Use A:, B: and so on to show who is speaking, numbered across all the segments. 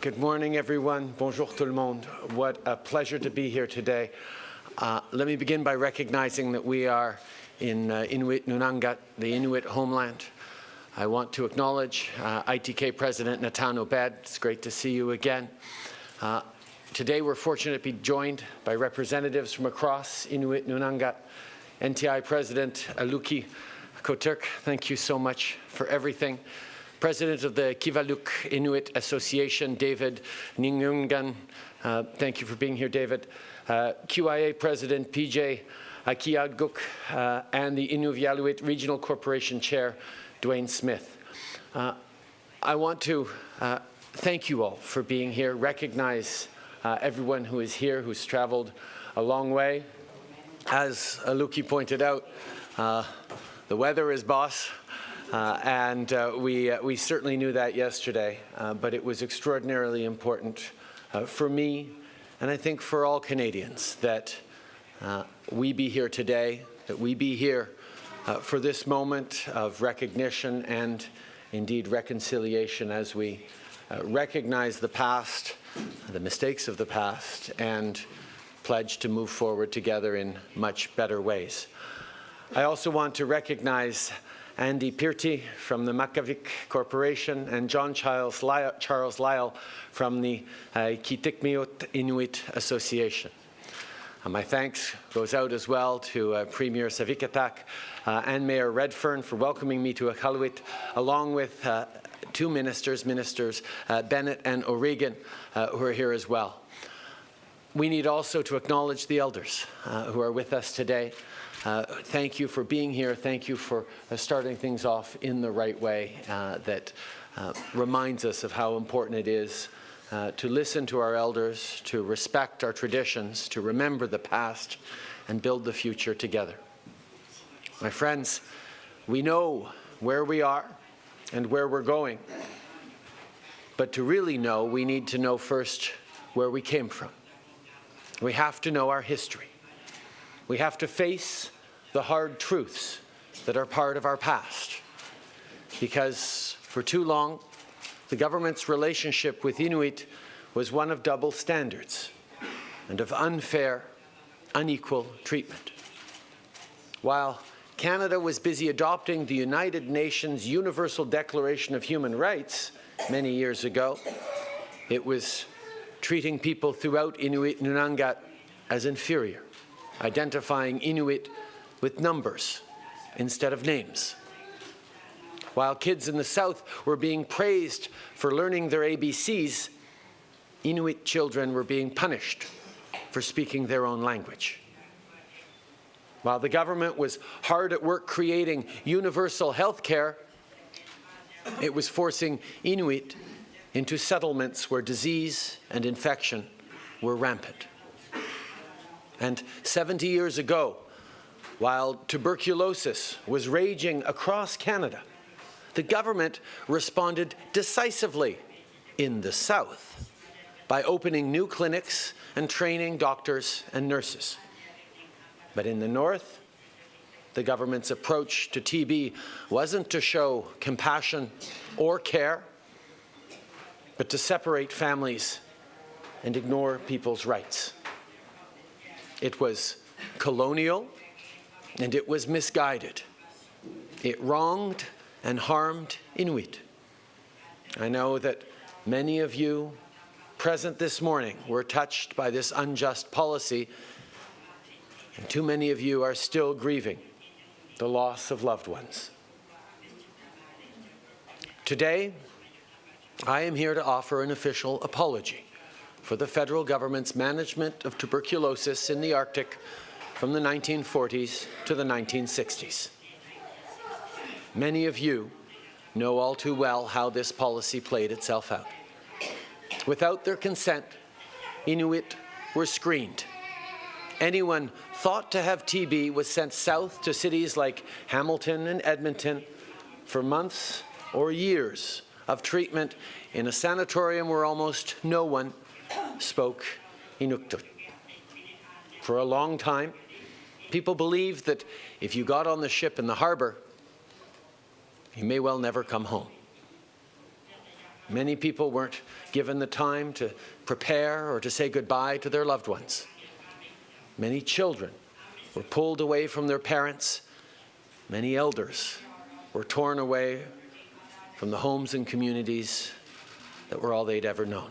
A: Good morning, everyone. Bonjour tout le monde. What a pleasure to be here today. Uh, let me begin by recognizing that we are in uh, Inuit Nunangat, the Inuit homeland. I want to acknowledge uh, ITK President Natan Obed. It's great to see you again. Uh, today we're fortunate to be joined by representatives from across Inuit Nunangat. NTI President Aluki Kotierk, thank you so much for everything. President of the Kivalliq Inuit Association, David Ningeongan, uh, thank you for being here, David. Uh, QIA President PJ Akeeagok uh, and the Inuvialuit Regional Corporation Chair, Duane Smith. Uh, I want to uh, thank you all for being here, recognize uh, everyone who is here, who's traveled a long way. As Aluki pointed out, the weather is boss, uh, and uh, we, we certainly knew that yesterday, but it was extraordinarily important for me, and I think for all Canadians, that we be here today, that we be here uh, for this moment of recognition and indeed reconciliation as we uh, recognize the past, the mistakes of the past, and pledge to move forward together in much better ways. I also want to recognize Andy Pirti from the Makivik Corporation and John Charles Lyle, Charles Lyle from the uh, Inuit Association. Uh, my thanks goes out as well to uh, Premier Savikataaq uh, and Mayor Redfern for welcoming me to Iqaluit, along with uh, two ministers, Ministers uh, Bennett and O'Regan, uh, who are here as well. We need also to acknowledge the elders who are with us today. Uh, thank you for being here. Thank you for uh, starting things off in the right way uh, that reminds us of how important it is uh, to listen to our elders, to respect our traditions, to remember the past, and build the future together. My friends, we know where we are and where we're going. But to really know, we need to know first where we came from. We have to know our history. We have to face the hard truths that are part of our past. Because for too long, the government's relationship with Inuit was one of double standards and of unfair, unequal treatment. While Canada was busy adopting the United Nations Universal Declaration of Human Rights many years ago, it was treating people throughout Inuit Nunangat as inferior, identifying Inuit with numbers instead of names. While kids in the South were being praised for learning their ABCs, Inuit children were being punished for speaking their own language. While the government was hard at work creating universal health care, it was forcing Inuit into settlements where disease and infection were rampant. And 70 years ago, while tuberculosis was raging across Canada, the government responded decisively in the South by opening new clinics and training doctors and nurses. But in the North, the government's approach to TB wasn't to show compassion or care, but to separate families and ignore people's rights. It was colonial and it was misguided. It wronged and harmed Inuit. I know that many of you present this morning were touched by this unjust policy, and too many of you are still grieving the loss of loved ones. Today, I am here to offer an official apology for the federal government's management of tuberculosis in the Arctic from the 1940s to the 1960s. Many of you know all too well how this policy played itself out. Without their consent, Inuit were screened. Anyone thought to have TB was sent south to cities like Hamilton and Edmonton for months or years of treatment in a sanatorium where almost no one spoke Inuktitut. For a long time, people believed that if you got on the ship in the harbour, you may well never come home. Many people weren't given the time to prepare or to say goodbye to their loved ones. Many children were pulled away from their parents. Many elders were torn away from the homes and communities that were all they'd ever known.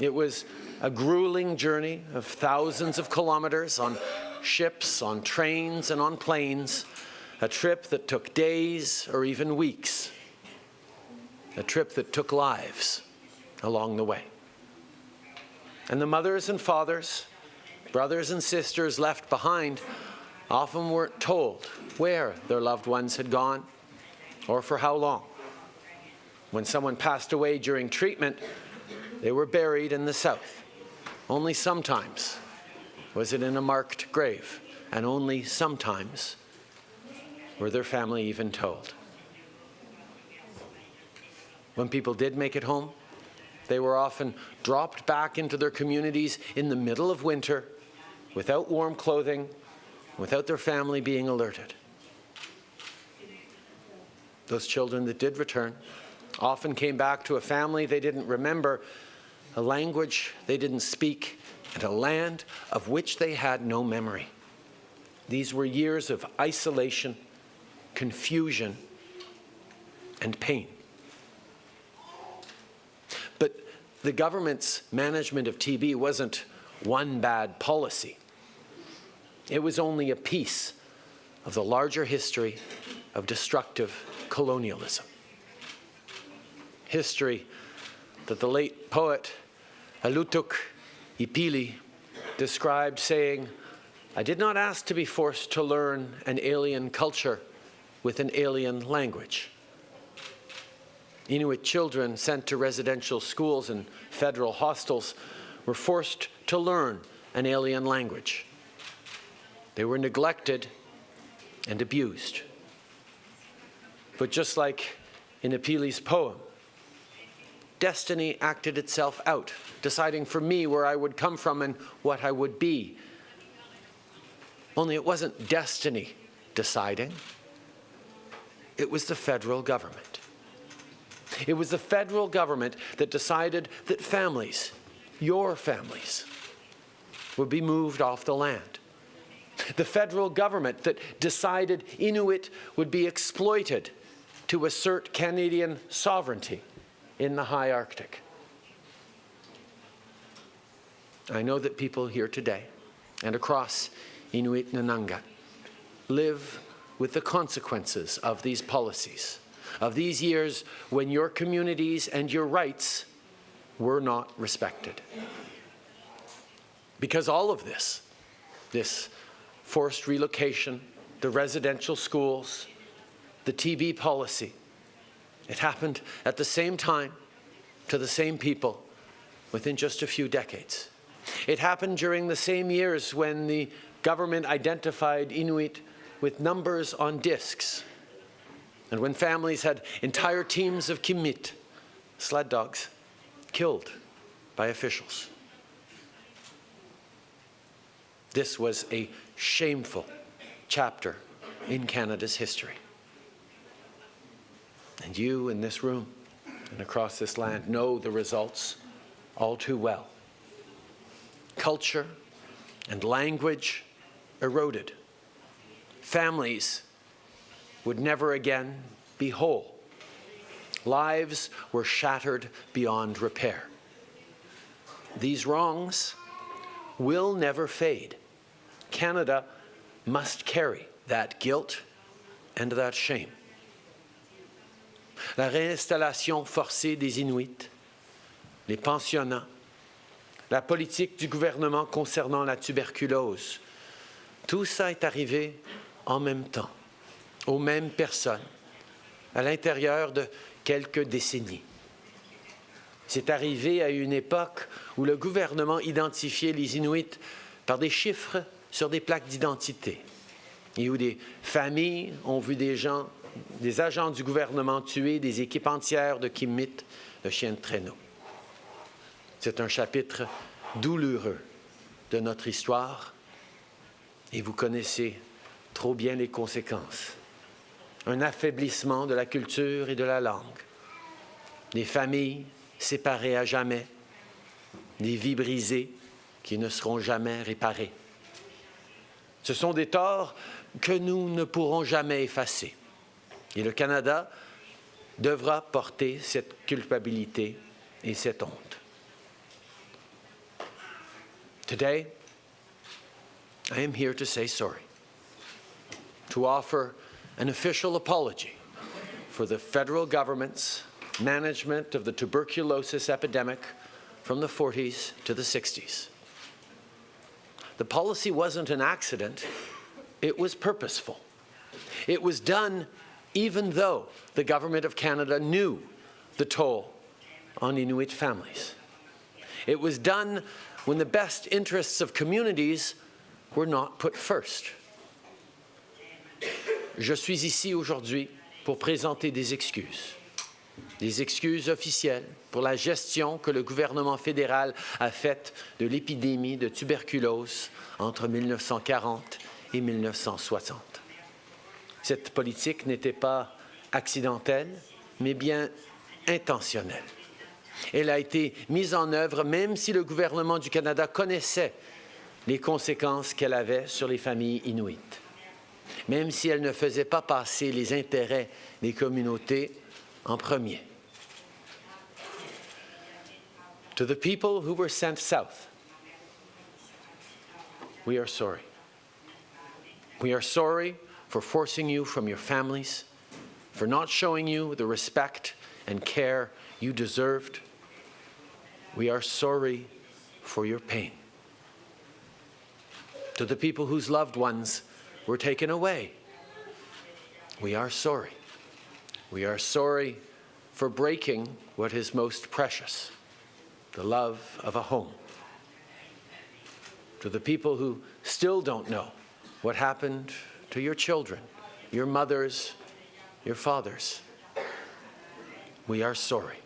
A: It was a grueling journey of thousands of kilometers on ships, on trains, and on planes, a trip that took days or even weeks, a trip that took lives along the way. And the mothers and fathers, brothers and sisters left behind often weren't told where their loved ones had gone or for how long. When someone passed away during treatment, they were buried in the south. Only sometimes was it in a marked grave, and only sometimes were their family even told. When people did make it home, they were often dropped back into their communities in the middle of winter without warm clothing, without their family being alerted. Those children that did return often came back to a family they didn't remember, a language they didn't speak, and a land of which they had no memory. These were years of isolation, confusion, and pain. But the government's management of TB wasn't one bad policy. It was only a piece of the larger history of destructive colonialism. History that the late poet Alootook Ipellie described saying, I did not ask to be forced to learn an alien culture with an alien language. Inuit children sent to residential schools and federal hostels were forced to learn an alien language. They were neglected and abused. But just like in Ipellie's poem, destiny acted itself out, deciding for me where I would come from and what I would be. Only it wasn't destiny deciding. It was the federal government. It was the federal government that decided that families, your families, would be moved off the land. The federal government that decided Inuit would be exploited to assert Canadian sovereignty in the high Arctic. I know that people here today and across Inuit Nunangat live with the consequences of these policies, of these years when your communities and your rights were not respected. Because all of this, this forced relocation, the residential schools, the TB policy, it happened at the same time to the same people within just a few decades. It happened during the same years when the government identified Inuit with numbers on discs and when families had entire teams of Qimmiit, sled dogs, killed by officials. This was a shameful chapter in Canada's history. And you in this room and across this land know the results all too well. Culture and language eroded. Families would never again be whole. Lives were shattered beyond repair. These wrongs will never fade. Canada must carry that guilt and that shame la réinstallation forcée des Inuits, les pensionnats, la politique du gouvernement concernant la tuberculose. Tout ça est arrivé en même temps, aux mêmes personnes, à l'intérieur de quelques décennies. C'est arrivé à une époque où le gouvernement identifiait les Inuits par des chiffres sur des plaques d'identité et où des familles ont vu des gens des agents du gouvernement tués des équipes entières de Kimmit, le chien de traîneau. C'est un chapitre douloureux de notre histoire et vous connaissez trop bien les conséquences. Un affaiblissement de la culture et de la langue, des familles séparées à jamais, des vies brisées qui ne seront jamais réparées. Ce sont des torts que nous ne pourrons jamais effacer. Et le Canada devra porter cette culpabilité et cette honte. Today, I am here to say sorry, to offer an official apology for the federal government's management of the tuberculosis epidemic from the 40s to the 60s. The policy wasn't an accident, it was purposeful. It was done even though the Government of Canada knew the toll on Inuit families. It was done when the best interests of communities were not put first. Je suis ici aujourd'hui pour présenter des excuses. Des excuses officielles pour la gestion que le gouvernement fédéral a faite de l'épidémie de tuberculose entre 1940 et 1960. Cette politique n'était pas accidentelle, mais bien intentionnelle. Elle a été mise en œuvre même si le gouvernement du Canada connaissait les conséquences qu'elle avait sur les familles inuites, même si elle ne faisait pas passer les intérêts des communautés en premier. To the people who were sent south, we are sorry. We are sorry for forcing you from your families, for not showing you the respect and care you deserved. We are sorry for your pain. To the people whose loved ones were taken away, we are sorry. We are sorry for breaking what is most precious, the love of a home. To the people who still don't know what happened to your children, your mothers, your fathers. We are sorry.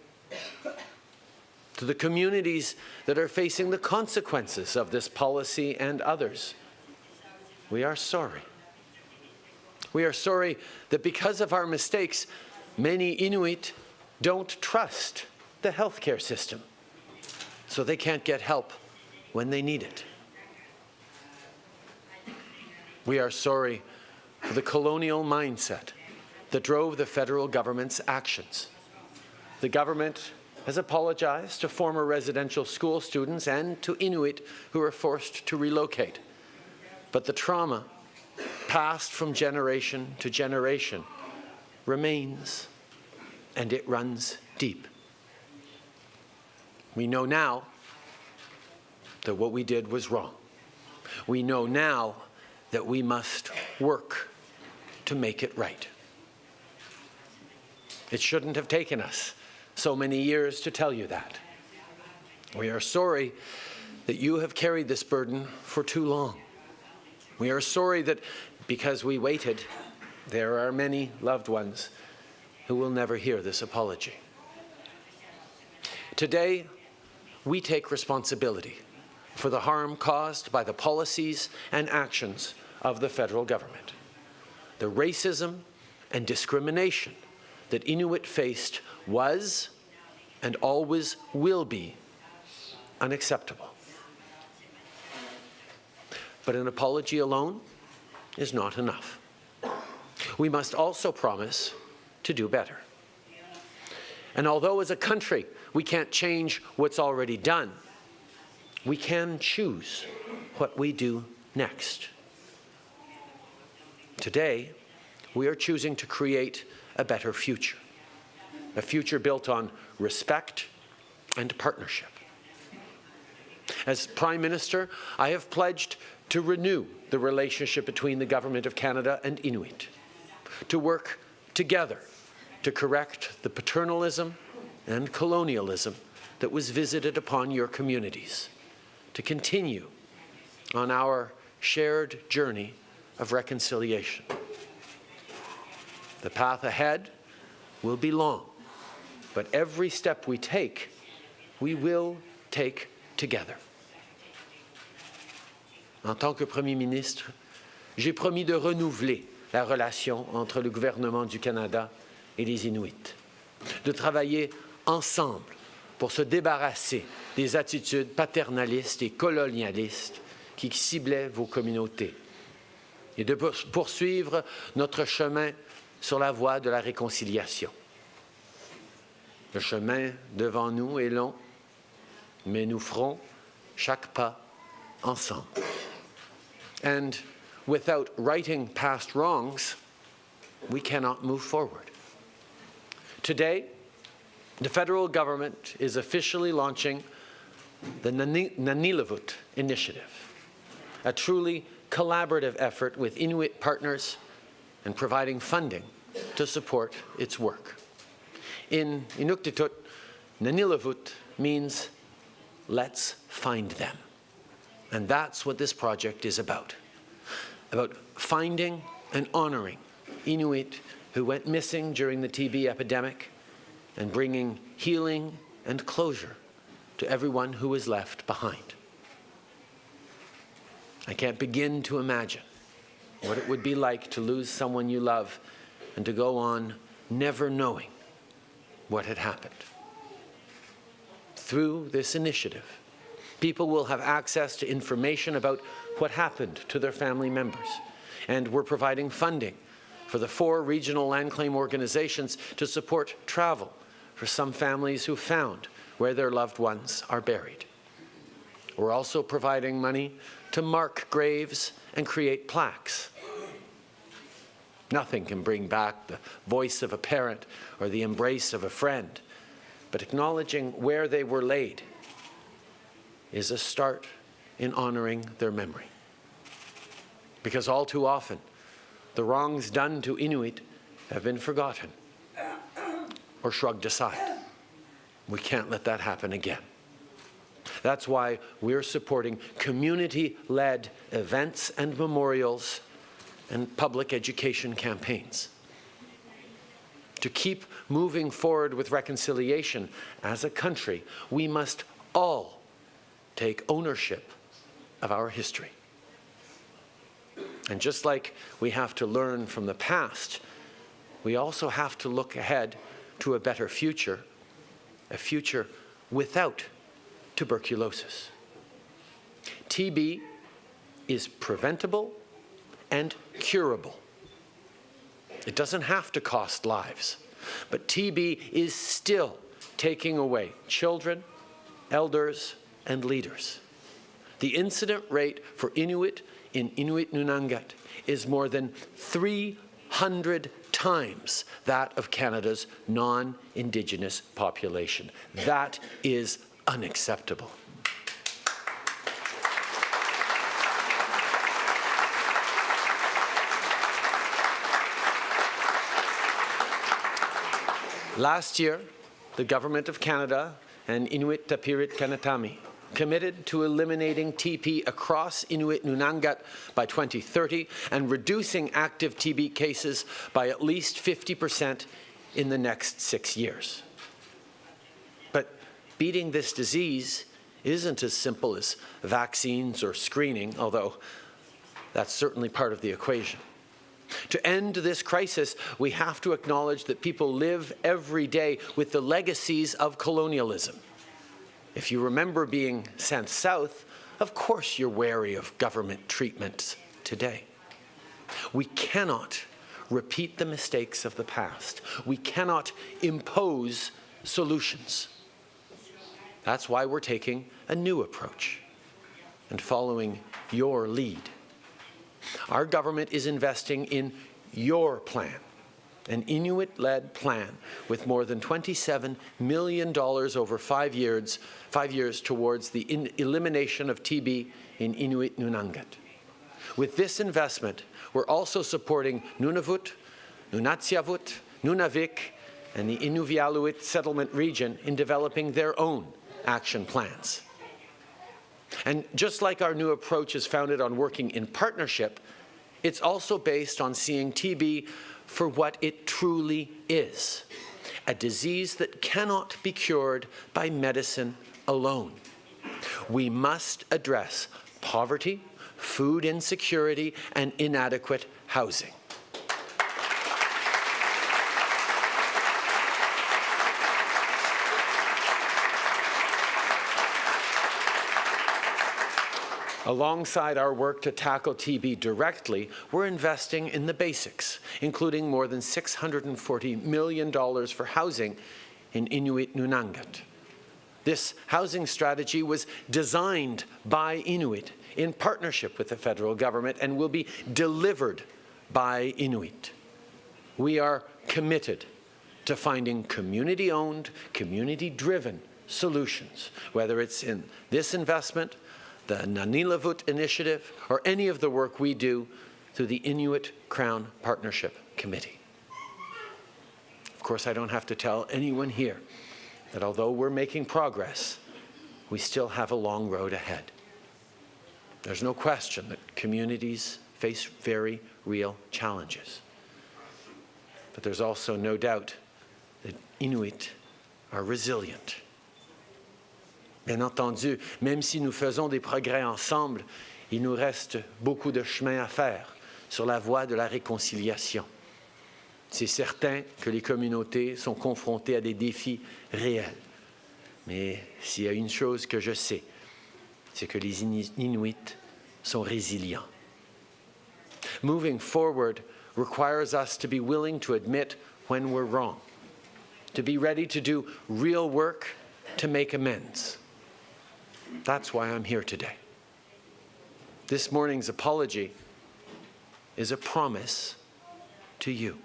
A: To the communities that are facing the consequences of this policy and others, we are sorry. We are sorry that because of our mistakes, many Inuit don't trust the healthcare system, so they can't get help when they need it. We are sorry the colonial mindset that drove the federal government's actions. The government has apologized to former residential school students and to Inuit who were forced to relocate. But the trauma, passed from generation to generation, remains and it runs deep. We know now that what we did was wrong. We know now that we must work to make it right. It shouldn't have taken us so many years to tell you that. We are sorry that you have carried this burden for too long. We are sorry that because we waited, there are many loved ones who will never hear this apology. Today, we take responsibility for the harm caused by the policies and actions of the federal government. The racism and discrimination that Inuit faced was and always will be unacceptable. But an apology alone is not enough. We must also promise to do better. And although as a country we can't change what's already done, we can choose what we do next. Today, we are choosing to create a better future, a future built on respect and partnership. As Prime Minister, I have pledged to renew the relationship between the Government of Canada and Inuit, to work together to correct the paternalism and colonialism that was visited upon your communities, to continue on our shared journey of reconciliation. The path ahead will be long, but every step we take, we will take together. En tant que Premier ministre, j'ai promis de renouveler la relation entre le gouvernement du Canada et les Inuits, de travailler ensemble pour se débarrasser des attitudes paternalistes et colonialistes qui ciblaient vos communautés et de poursuivre notre chemin sur la voie de la réconciliation. Le chemin devant nous est long, mais nous ferons chaque pas ensemble. And without righting past wrongs, we cannot move forward. Today, the federal government is officially launching the Nanilavut Initiative, a truly collaborative effort with Inuit partners and providing funding to support its work. In Inuktitut, Nanilavut means let's find them. And that's what this project is about, about finding and honoring Inuit who went missing during the TB epidemic and bringing healing and closure to everyone who was left behind. I can't begin to imagine what it would be like to lose someone you love and to go on never knowing what had happened. Through this initiative, people will have access to information about what happened to their family members, and we're providing funding for the four regional land claim organizations to support travel for some families who found where their loved ones are buried. We're also providing money to mark graves and create plaques. Nothing can bring back the voice of a parent or the embrace of a friend, but acknowledging where they were laid is a start in honoring their memory. Because all too often, the wrongs done to Inuit have been forgotten or shrugged aside. We can't let that happen again. That's why we're supporting community-led events and memorials and public education campaigns. To keep moving forward with reconciliation as a country, we must all take ownership of our history. And just like we have to learn from the past, we also have to look ahead to a better future, a future without tuberculosis. TB is preventable and curable. It doesn't have to cost lives, but TB is still taking away children, elders, and leaders. The incident rate for Inuit in Inuit Nunangat is more than 300 times that of Canada's non-Indigenous population. That is unacceptable. Last year, the Government of Canada and Inuit Tapiriit Kanatami committed to eliminating TB across Inuit Nunangat by 2030 and reducing active TB cases by at least 50% in the next six years. Beating this disease isn't as simple as vaccines or screening, although that's certainly part of the equation. To end this crisis, we have to acknowledge that people live every day with the legacies of colonialism. If you remember being sent south, of course you're wary of government treatments today. We cannot repeat the mistakes of the past. We cannot impose solutions. That's why we're taking a new approach and following your lead. Our government is investing in your plan an Inuit-led plan with more than $27 million over five years, five years towards the elimination of TB in Inuit Nunangat. With this investment, we're also supporting Nunavut, Nunatsiavut, Nunavik, and the Inuvialuit settlement region in developing their own action plans. And just like our new approach is founded on working in partnership, it's also based on seeing TB for what it truly is, a disease that cannot be cured by medicine alone. We must address poverty, food insecurity, and inadequate housing. Alongside our work to tackle TB directly, we're investing in the basics, including more than $640 million for housing in Inuit Nunangat. This housing strategy was designed by Inuit in partnership with the federal government and will be delivered by Inuit. We are committed to finding community-owned, community-driven solutions, whether it's in this investment the Nanilavut Initiative, or any of the work we do through the Inuit Crown Partnership Committee. Of course, I don't have to tell anyone here that although we're making progress, we still have a long road ahead. There's no question that communities face very real challenges. But there's also no doubt that Inuit are resilient Bien entendu, même si nous faisons des progrès ensemble, il nous reste beaucoup de chemin à faire sur la voie de la réconciliation. C'est certain que les communautés sont confrontées à des défis réels. Mais s'il y a une chose que je sais, c'est que les Inuits sont résilients. Moving forward requires us to be willing to admit when we're wrong, to be ready to do real work to make amends. That's why I'm here today. This morning's apology is a promise to you.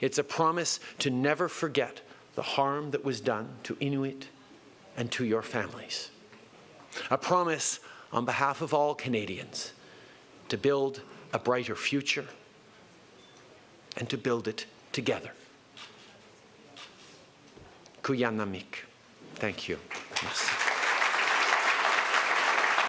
A: It's a promise to never forget the harm that was done to Inuit and to your families. A promise on behalf of all Canadians to build a brighter future and to build it together. Qujannamiik. Thank you. Merci.